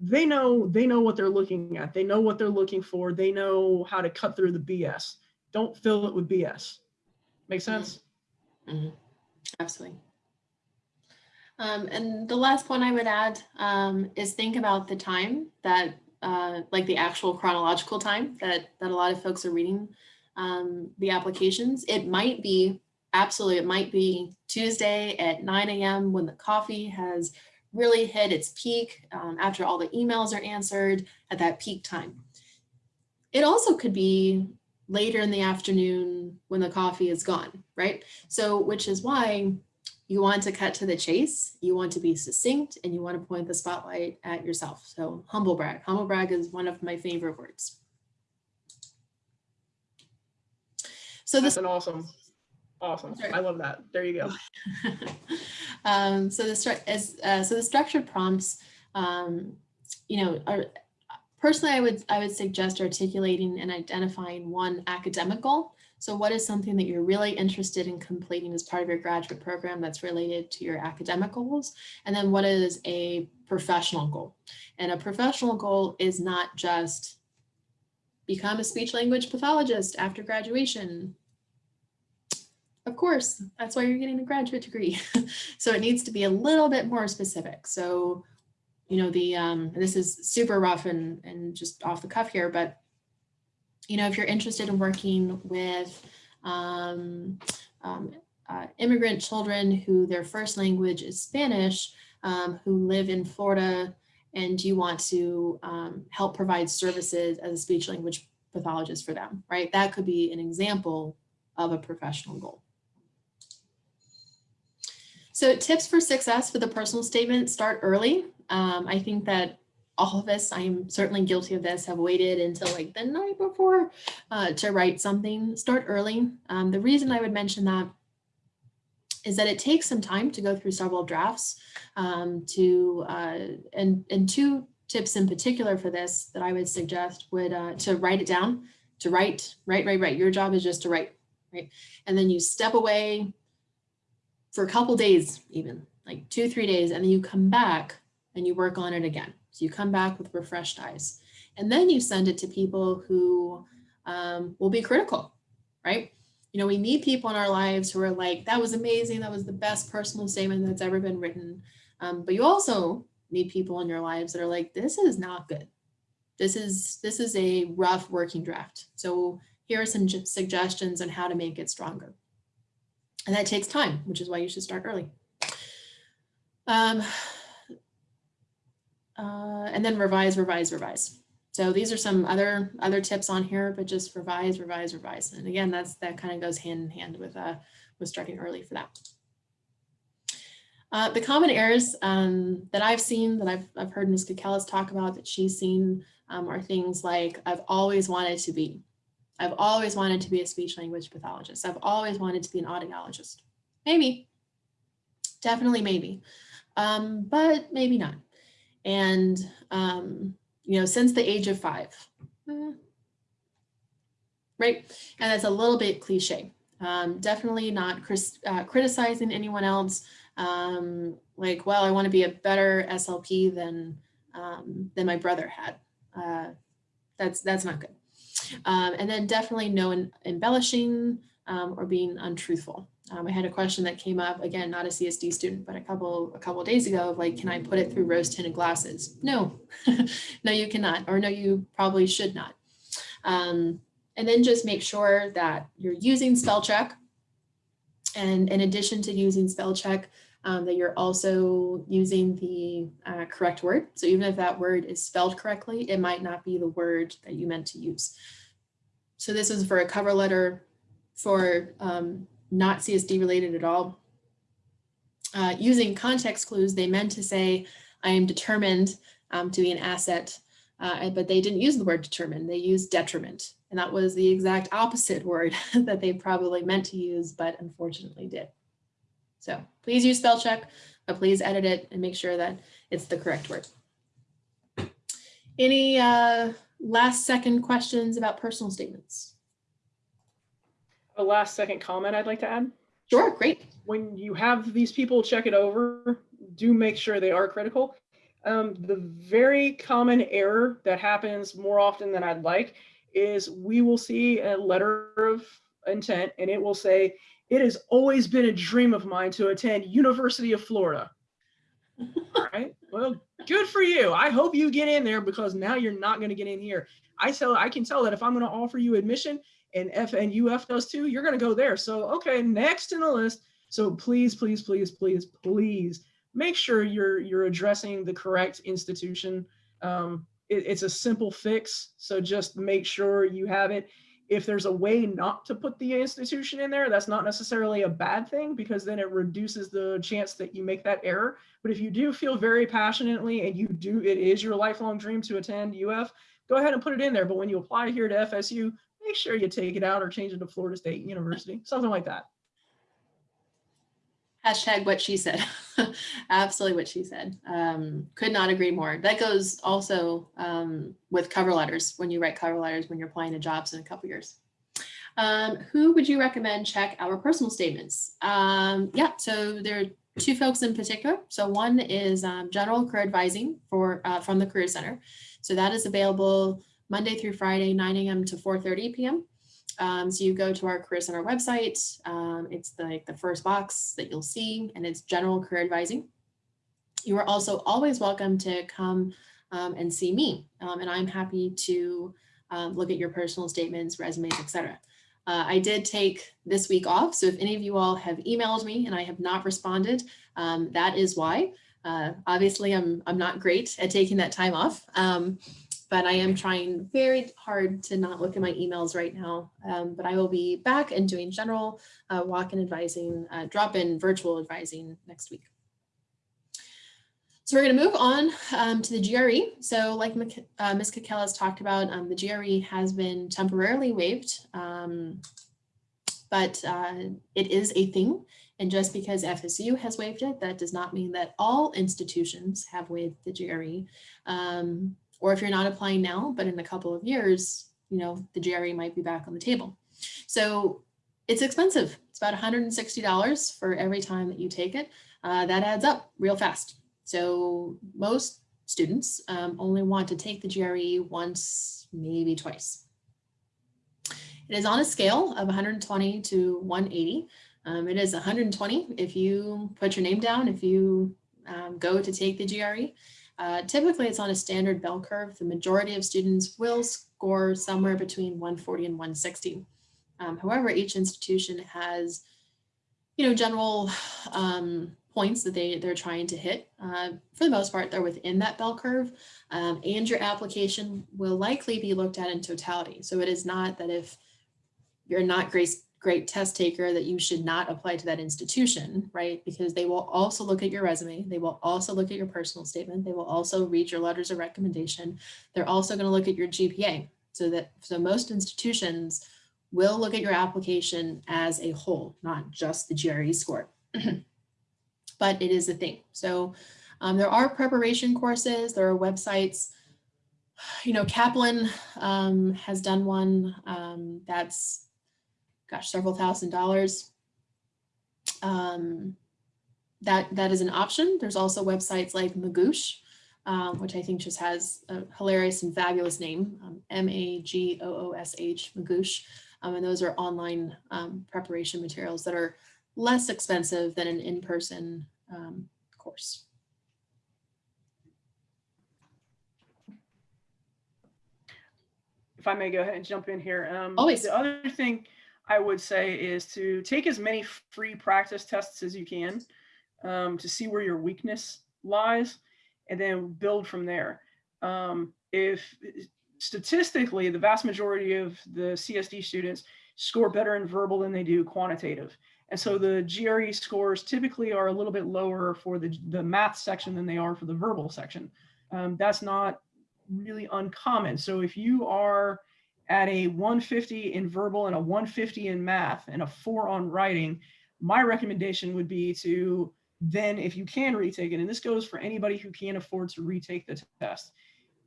they know they know what they're looking at. They know what they're looking for. They know how to cut through the BS. Don't fill it with BS. Make sense? Mhm. Absolutely. Um, and the last point I would add um, is think about the time that, uh, like the actual chronological time that that a lot of folks are reading um, the applications. It might be absolutely, it might be Tuesday at 9 a.m. when the coffee has really hit its peak um, after all the emails are answered at that peak time. It also could be later in the afternoon when the coffee is gone, right? So, which is why you want to cut to the chase, you want to be succinct, and you want to point the spotlight at yourself. So humble brag. Humble brag is one of my favorite words. So this That's an awesome, awesome. Sorry. I love that. There you go. [LAUGHS] um, so the as uh, so the structured prompts, um, you know, are personally I would I would suggest articulating and identifying one academic goal. So what is something that you're really interested in completing as part of your graduate program that's related to your academic goals? And then what is a professional goal? And a professional goal is not just become a speech language pathologist after graduation. Of course, that's why you're getting a graduate degree. [LAUGHS] so it needs to be a little bit more specific. So, you know, the um, this is super rough and, and just off the cuff here, but you know, if you're interested in working with um, um, uh, immigrant children who their first language is Spanish, um, who live in Florida, and you want to um, help provide services as a speech language pathologist for them, right? That could be an example of a professional goal. So tips for success with a personal statement, start early. Um, I think that all of us, I'm certainly guilty of this, have waited until like the night before uh, to write something. Start early. Um, the reason I would mention that is that it takes some time to go through several drafts um, to, uh, and, and two tips in particular for this that I would suggest would uh, to write it down, to write, write, write, write. Your job is just to write, right? And then you step away for a couple days even, like two, three days, and then you come back and you work on it again. So you come back with refreshed eyes. And then you send it to people who um, will be critical, right? You know, we need people in our lives who are like, that was amazing. That was the best personal statement that's ever been written. Um, but you also need people in your lives that are like, this is not good. This is, this is a rough working draft. So here are some suggestions on how to make it stronger. And that takes time, which is why you should start early. Um, uh, and then revise, revise, revise. So these are some other other tips on here, but just revise, revise, revise. And again, that's that kind of goes hand in hand with uh, with starting early for that. Uh, the common errors um, that I've seen, that I've, I've heard Ms. Kakelis talk about, that she's seen, um, are things like, I've always wanted to be. I've always wanted to be a speech language pathologist. I've always wanted to be an audiologist. Maybe, definitely maybe, um, but maybe not. And, um, you know, since the age of five, eh, right? And that's a little bit cliche. Um, definitely not uh, criticizing anyone else. Um, like, well, I want to be a better SLP than um, than my brother had. Uh, that's that's not good. Um, and then definitely no embellishing um, or being untruthful. Um, I had a question that came up again, not a CSD student, but a couple a couple days ago of like, can I put it through rose tinted glasses? No, [LAUGHS] no, you cannot, or no, you probably should not. Um, and then just make sure that you're using spell check. And in addition to using spell check, um, that you're also using the uh, correct word. So even if that word is spelled correctly, it might not be the word that you meant to use. So this is for a cover letter for um, not CSD related at all. Uh, using context clues, they meant to say, I am determined um, to be an asset, uh, but they didn't use the word determined, they used detriment. And that was the exact opposite [LAUGHS] word that they probably meant to use, but unfortunately did. So please use spell check, but please edit it and make sure that it's the correct word. Any uh, last second questions about personal statements? A last second comment I'd like to add. Sure, great. When you have these people check it over, do make sure they are critical. Um, the very common error that happens more often than I'd like is we will see a letter of intent and it will say, it has always been a dream of mine to attend University of Florida. All [LAUGHS] right, well, good for you. I hope you get in there because now you're not going to get in here. I tell, I can tell that if I'm going to offer you admission and F and UF does too, you're going to go there. So, okay, next in the list. So please, please, please, please, please make sure you're you're addressing the correct institution. Um, it, it's a simple fix, so just make sure you have it. If there's a way not to put the institution in there, that's not necessarily a bad thing because then it reduces the chance that you make that error. But if you do feel very passionately and you do, it is your lifelong dream to attend UF, go ahead and put it in there. But when you apply here to FSU, make sure you take it out or change it to Florida State University, something like that. Hashtag what she said. [LAUGHS] Absolutely what she said. Um, could not agree more. That goes also um, with cover letters when you write cover letters when you're applying to jobs in a couple years. Um, who would you recommend check our personal statements? Um, yeah, so there are two folks in particular. So one is um, general career advising for uh, from the Career Center. So that is available Monday through Friday, 9 a.m. to 4.30 p.m. Um, so you go to our Career Center website. Um, it's the, like the first box that you'll see, and it's general career advising. You are also always welcome to come um, and see me, um, and I'm happy to um, look at your personal statements, resumes, etc. Uh, I did take this week off, so if any of you all have emailed me and I have not responded, um, that is why. Uh, obviously, I'm I'm not great at taking that time off but I am trying very hard to not look at my emails right now. Um, but I will be back and doing general uh, walk-in advising, uh, drop-in virtual advising next week. So we're going to move on um, to the GRE. So like uh, Ms. Kekela has talked about, um, the GRE has been temporarily waived, um, but uh, it is a thing. And just because FSU has waived it, that does not mean that all institutions have waived the GRE. Or if you're not applying now, but in a couple of years, you know, the GRE might be back on the table. So it's expensive. It's about $160 for every time that you take it. Uh, that adds up real fast. So most students um, only want to take the GRE once, maybe twice. It is on a scale of 120 to 180. Um, it is 120 if you put your name down, if you um, go to take the GRE. Uh, typically, it's on a standard bell curve. The majority of students will score somewhere between 140 and 160. Um, however, each institution has, you know, general um, points that they, they're trying to hit. Uh, for the most part, they're within that bell curve um, and your application will likely be looked at in totality. So it is not that if you're not grace, great test taker that you should not apply to that institution, right? Because they will also look at your resume. They will also look at your personal statement. They will also read your letters of recommendation. They're also going to look at your GPA. So that so most institutions will look at your application as a whole, not just the GRE score. [CLEARS THROAT] but it is a thing. So um, there are preparation courses, there are websites. You know, Kaplan um, has done one um, that's gosh, several thousand dollars. Um, that, that is an option. There's also websites like Magoosh, um, which I think just has a hilarious and fabulous name, um, M-A-G-O-O-S-H, Magoosh. Um, and those are online um, preparation materials that are less expensive than an in-person um, course. If I may go ahead and jump in here. Um, Always. The other thing I would say is to take as many free practice tests as you can um, to see where your weakness lies and then build from there. Um, if statistically, the vast majority of the CSD students score better in verbal than they do quantitative. And so the GRE scores typically are a little bit lower for the, the math section than they are for the verbal section. Um, that's not really uncommon. So if you are at a 150 in verbal and a 150 in math and a four on writing, my recommendation would be to then, if you can retake it, and this goes for anybody who can't afford to retake the test,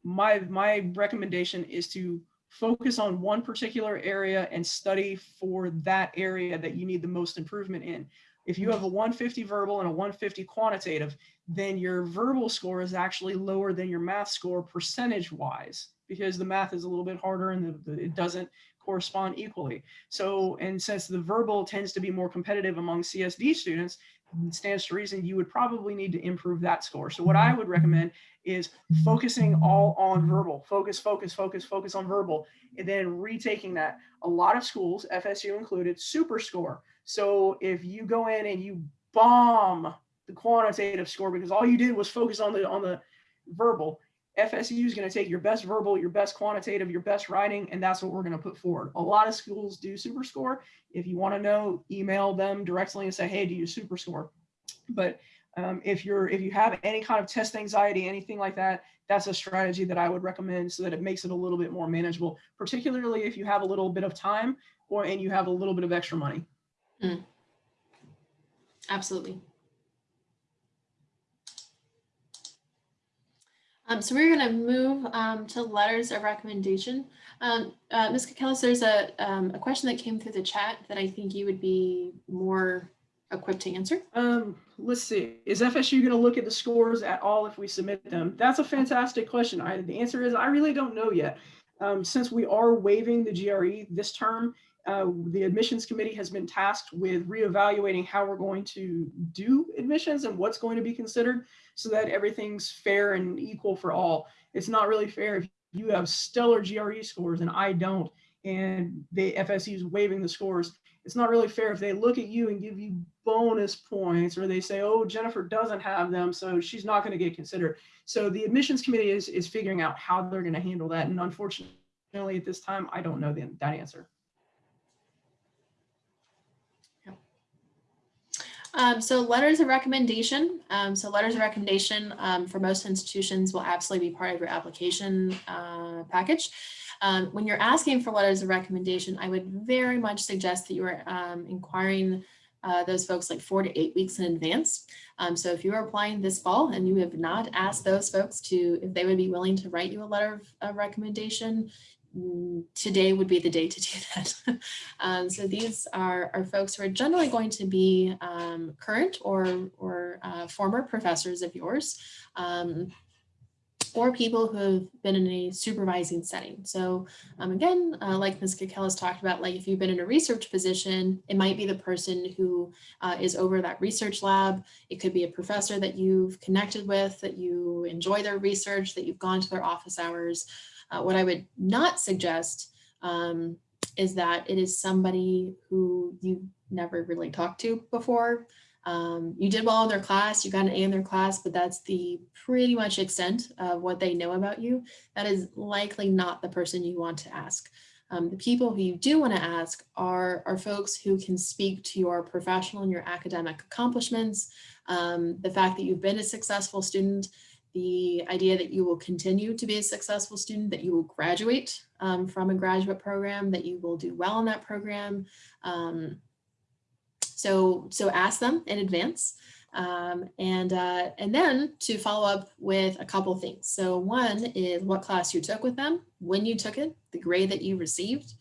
my, my recommendation is to focus on one particular area and study for that area that you need the most improvement in. If you have a 150 verbal and a 150 quantitative, then your verbal score is actually lower than your math score percentage wise because the math is a little bit harder and the, the, it doesn't correspond equally. So, and since the verbal tends to be more competitive among CSD students, it stands to reason you would probably need to improve that score. So what I would recommend is focusing all on verbal, focus, focus, focus, focus on verbal, and then retaking that. A lot of schools, FSU included, super score. So if you go in and you bomb the quantitative score because all you did was focus on the on the verbal. FSU is going to take your best verbal, your best quantitative, your best writing, and that's what we're going to put forward. A lot of schools do super score. If you want to know, email them directly and say, hey, do you super score? But um, if you're if you have any kind of test anxiety, anything like that, that's a strategy that I would recommend so that it makes it a little bit more manageable, particularly if you have a little bit of time or and you have a little bit of extra money. Absolutely. Um, so we're going to move um, to letters of recommendation. Um, uh, Ms. Kakelis, there's a, um, a question that came through the chat that I think you would be more equipped to answer. Um, let's see. Is FSU going to look at the scores at all if we submit them? That's a fantastic question. I, the answer is I really don't know yet. Um, since we are waiving the GRE this term, uh, the admissions committee has been tasked with reevaluating how we're going to do admissions and what's going to be considered so that everything's fair and equal for all. It's not really fair if you have stellar GRE scores and I don't, and the FSU is waiving the scores. It's not really fair if they look at you and give you bonus points or they say, oh, Jennifer doesn't have them, so she's not going to get considered. So the admissions committee is, is figuring out how they're going to handle that. And unfortunately, at this time, I don't know the, that answer. Um, so letters of recommendation. Um, so letters of recommendation um, for most institutions will absolutely be part of your application uh, package. Um, when you're asking for letters of recommendation, I would very much suggest that you are um, inquiring uh, those folks like four to eight weeks in advance. Um, so if you are applying this fall and you have not asked those folks to, if they would be willing to write you a letter of, of recommendation, mm, today would be the day to do that. [LAUGHS] um, so these are, are folks who are generally going to be um, current or, or uh, former professors of yours. Um, or people who have been in a supervising setting. So um, again, uh, like Ms. Kakelis talked about, like if you've been in a research position, it might be the person who uh, is over that research lab. It could be a professor that you've connected with, that you enjoy their research, that you've gone to their office hours. Uh, what I would not suggest um, is that it is somebody who you never really talked to before. Um, you did well in their class, you got an A in their class, but that's the pretty much extent of what they know about you. That is likely not the person you want to ask. Um, the people who you do want to ask are, are folks who can speak to your professional and your academic accomplishments, um, the fact that you've been a successful student, the idea that you will continue to be a successful student, that you will graduate um, from a graduate program, that you will do well in that program. Um, so, so ask them in advance. Um, and, uh, and then to follow up with a couple things. So one is what class you took with them, when you took it, the grade that you received,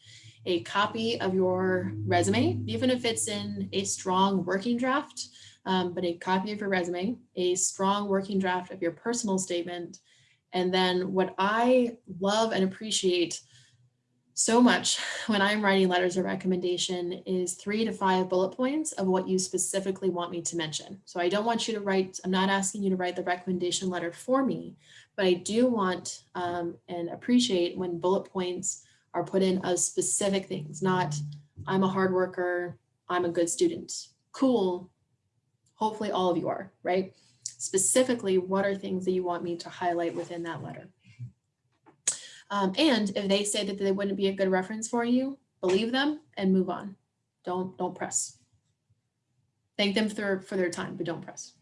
a copy of your resume, even if it's in a strong working draft, um, but a copy of your resume, a strong working draft of your personal statement, and then what I love and appreciate so much [LAUGHS] when I'm writing letters of recommendation is three to five bullet points of what you specifically want me to mention. So I don't want you to write, I'm not asking you to write the recommendation letter for me, but I do want um, and appreciate when bullet points are put in of specific things, not I'm a hard worker, I'm a good student. Cool. Hopefully all of you are, right? Specifically, what are things that you want me to highlight within that letter? Um, and if they say that they wouldn't be a good reference for you, believe them and move on. Don't, don't press. Thank them for, for their time, but don't press.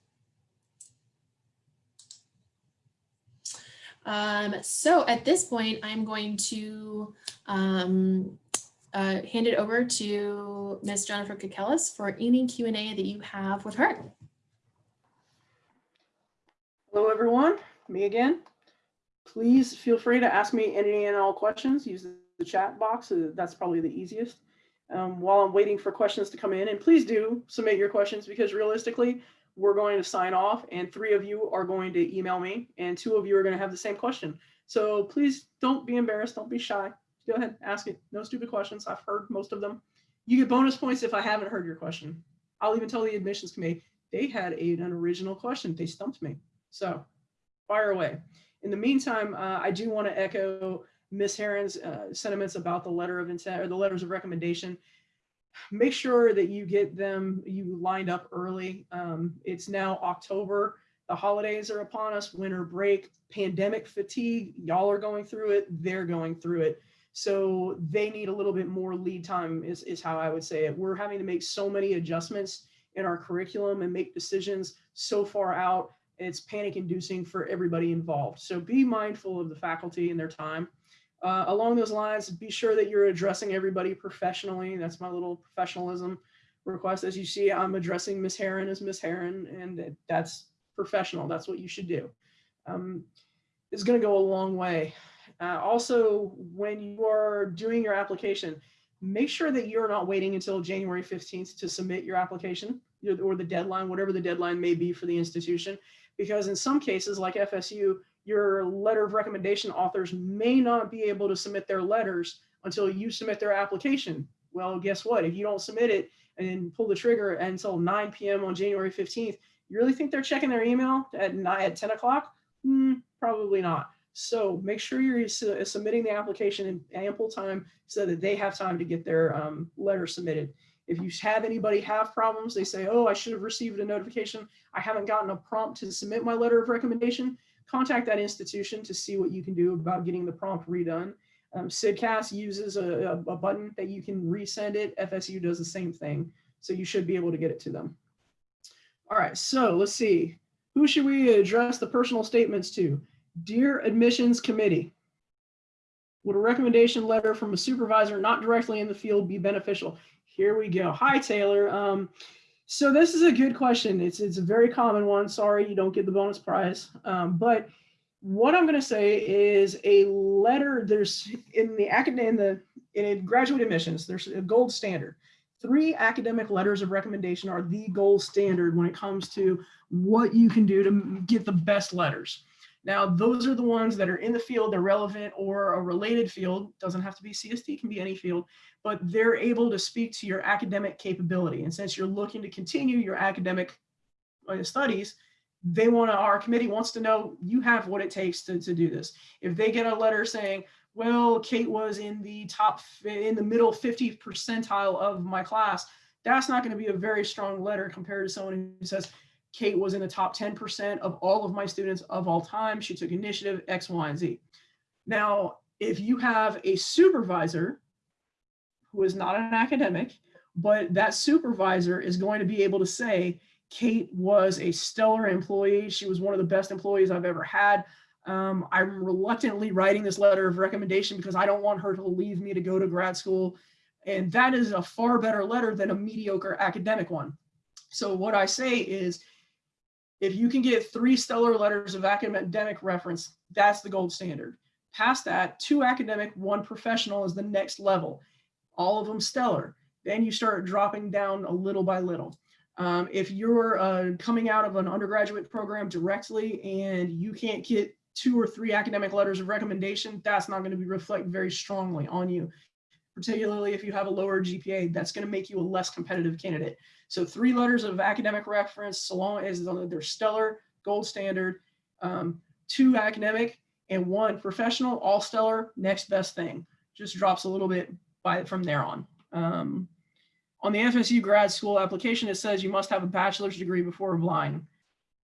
Um, so at this point, I'm going to um, uh, hand it over to Ms. Jennifer Kakelis for any Q&A that you have with her. Hello, everyone. Me again. Please feel free to ask me any and all questions. Use the chat box. uh, That's probably the easiest. Um, while I'm waiting for questions to come in, and please do submit your questions because realistically, we're going to sign off and three of you are going to email me and two of you are going to have the same question. So please don't be embarrassed. Don't be shy. Go ahead, ask it. No stupid questions. I've heard most of them. You get bonus points if I haven't heard your question. I'll even tell the admissions committee they had a, an original question. They stumped me. So fire away. In the meantime, uh, I do want to echo Ms. Heron's uh, sentiments about the letter of intent or the letters of recommendation. make sure that you get them, you lined up early. Um, it's now October. The holidays are upon us, winter break, pandemic fatigue. Y'all are going through it. They're going through it. So they need a little bit more lead time is, is how I would say it. We're having to make so many adjustments in our curriculum and make decisions so far out. It's panic inducing for everybody involved. So be mindful of the faculty and their time. Uh, along those lines, be sure that you're addressing everybody professionally. That's my little professionalism request. As you see, I'm addressing Miss Heron as Miss Heron, and that's professional. That's what you should do. Um, it's going to go a long way. Uh, also, when you are doing your application, make sure that you're not waiting until January 15th to submit your application or the deadline, whatever the deadline may be for the institution. Because in some cases, like FSU, your letter of recommendation authors may not be able to submit their letters until you submit their application. Well, guess what? If you don't submit it and pull the trigger until 9 p.m. on January 15th, you really think they're checking their email at, at 10 o'clock? Mm, probably not. So make sure you're su submitting the application in ample time so that they have time to get their um, letter submitted. If you have anybody have problems, they say, oh, I should have received a notification. I haven't gotten a prompt to submit my letter of recommendation. Contact that institution to see what you can do about getting the prompt redone. Um, CSDCAS uses a, a, button that you can resend it. FSU does the same thing. So you should be able to get it to them. All right, so let's see. Who should we address the personal statements to? Dear Admissions Committee, would a recommendation letter from a supervisor not directly in the field be beneficial? Here we go. Hi, Taylor. Um, so this is a good question. It's, it's a very common one. Sorry, you don't get the bonus prize. Um, but what I'm going to say is a letter, there's in the academic, in the in graduate admissions, there's a gold standard. Three academic letters of recommendation are the gold standard when it comes to what you can do to get the best letters. Now, those are the ones that are in the field, they're relevant or a related field, doesn't have to be CSD, can be any field, but they're able to speak to your academic capability. And since you're looking to continue your academic uh, studies, they want to, our committee wants to know you have what it takes to, to do this. If they get a letter saying, well, Kate was in the top, in the middle 50 percentile of my class, that's not going to be a very strong letter compared to someone who says, Kate was in the top 10% of all of my students of all time. She took initiative X, Y, and Z. Now, if you have a supervisor who is not an academic, but that supervisor is going to be able to say, Kate was a stellar employee. She was one of the best employees I've ever had. Um, I'm reluctantly writing this letter of recommendation because I don't want her to leave me to go to grad school. And that is a far better letter than a mediocre academic one. So what I say is if you can get three stellar letters of academic reference, that's the gold standard. Past that, two academic, one professional is the next level. All of them stellar. Then you start dropping down a little by little. Um, if you're uh, coming out of an undergraduate program directly and you can't get two or three academic letters of recommendation, that's not going to be reflect very strongly on you particularly if you have a lower GPA, that's going to make you a less competitive candidate. So three letters of academic reference, so long as they're stellar, gold standard, um, two academic, and one professional, all stellar, next best thing. Just drops a little bit by from there on. Um, on the FSU grad school application, it says you must have a bachelor's degree before applying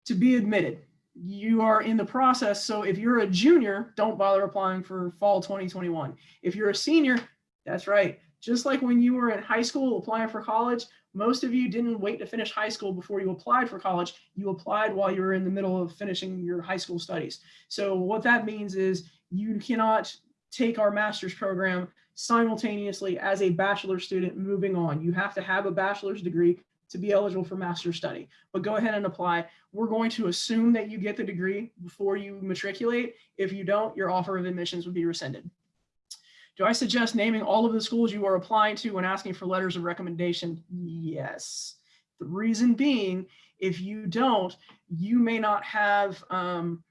to be admitted. You are in the process. So if you're a junior, don't bother applying for fall 2021. If you're a senior, that's right. Just like when you were in high school applying for college, most of you didn't wait to finish high school before you applied for college. You applied while you were in the middle of finishing your high school studies. So what that means is you cannot take our master's program simultaneously as a bachelor student moving on. You have to have a bachelor's degree to be eligible for master's study. But go ahead and apply. We're going to assume that you get the degree before you matriculate. If you don't, your offer of admissions would be rescinded. Do I suggest naming all of the schools you are applying to when asking for letters of recommendation? Yes. The reason being, if you don't, you may not have, um,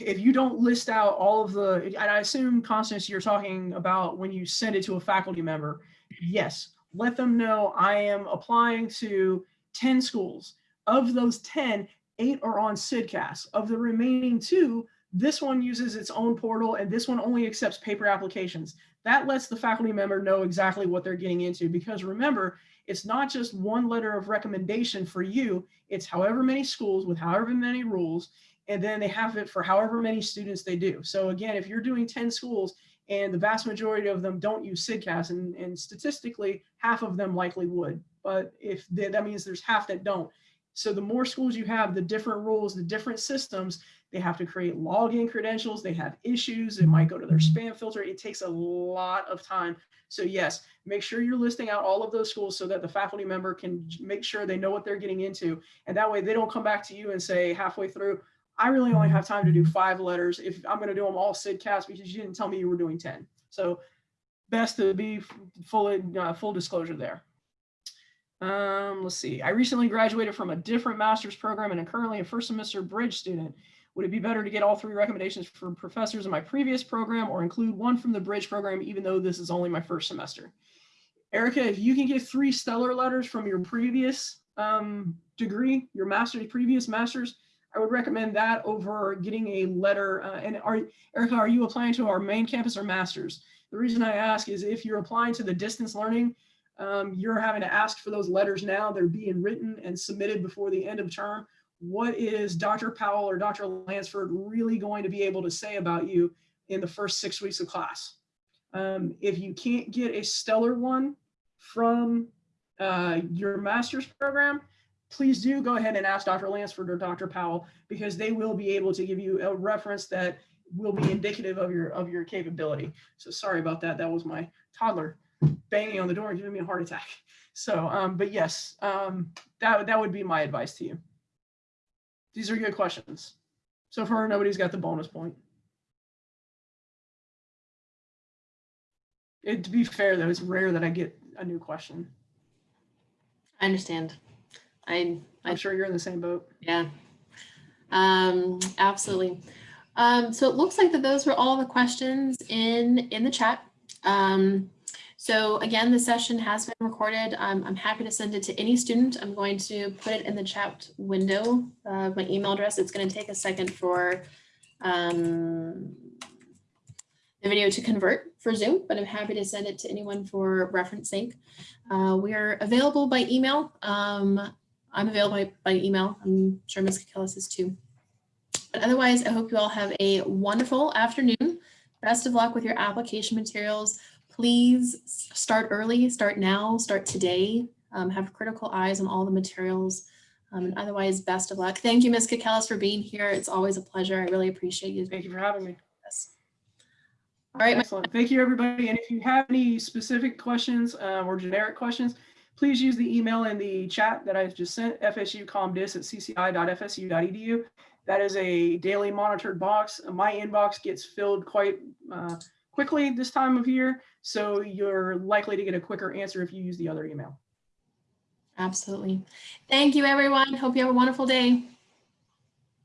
if you don't list out all of the, and I assume, Constance, you're talking about when you send it to a faculty member. Yes, let them know I am applying to 10 schools. Of those 10, eight are on CSDCAS. Of the remaining two, this one uses its own portal and this one only accepts paper applications. that lets the faculty member know exactly what they're getting into because remember, it's not just one letter of recommendation for you, it's however many schools with however many rules, and then they have it for however many students they do. So again, if you're doing 10 schools and the vast majority of them don't use CSDCAS, and, and statistically, half of them likely would, but if they, that means there's half that don't. So the more schools you have, the different rules, the different systems, they have to create login credentials, they have issues, it might go to their spam filter. It takes a lot of time. So yes, make sure you're listing out all of those schools so that the faculty member can make sure they know what they're getting into. And that way they don't come back to you and say halfway through, I really only have time to do five letters if I'm going to do them all SIDCast because you didn't tell me you were doing 10. So best to be full, uh, full disclosure there. Um, let's see. I recently graduated from a different master's program and am currently a first semester bridge student. Would it be better to get all three recommendations from professors in my previous program or include one from the bridge program, even though this is only my first semester? Erica, if you can get three stellar letters from your previous um, degree, your master's, previous master's, I would recommend that over getting a letter. Uh, and are, Erica, are you applying to our main campus or master's? The reason I ask is if you're applying to the distance learning, um, you're having to ask for those letters now. They're being written and submitted before the end of term. What is Dr. Powell or Dr. Lansford really going to be able to say about you in the first six weeks of class? Um, if you can't get a stellar one from uh, your master's program, please do go ahead and ask Dr. Lansford or Dr. Powell because they will be able to give you a reference that will be indicative of your of your capability. So sorry about that. That was my toddler banging on the door and giving me a heart attack. So, um, but yes, um, that, that would be my advice to you. These are good questions. So far, nobody's got the bonus point. It, to be fair, though, it's rare that I get a new question. I understand. I, I I'm sure you're in the same boat. Yeah, um, absolutely. Um, so it looks like that those were all the questions in in the chat. Um, so again, the session has been recorded. Um, I'm happy to send it to any student. I'm going to put it in the chat window, my email address. It's going to take a second for um, the video to convert for Zoom, but I'm happy to send it to anyone for reference sake. Uh, we are available by email. Um, I'm available by, by email. I'm sure Ms. Kakelis is too. But otherwise, I hope you all have a wonderful afternoon. Best of luck with your application materials. Please start early, start now, start today. Um, have critical eyes on all the materials. Um, and otherwise, best of luck. Thank you, Ms. Kakelis, for being here. It's always a pleasure. I really appreciate you. Thank you for having me. Yes. All right. Excellent. Thank you, everybody. And if you have any specific questions uh, or generic questions, please use the email in the chat that I just sent, fsucomdis at cci.fsu.edu. That is a daily monitored box. My inbox gets filled quite uh, quickly this time of year, so you're likely to get a quicker answer if you use the other email. Absolutely. Thank you, everyone. Hope you have a wonderful day.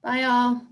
Bye, all.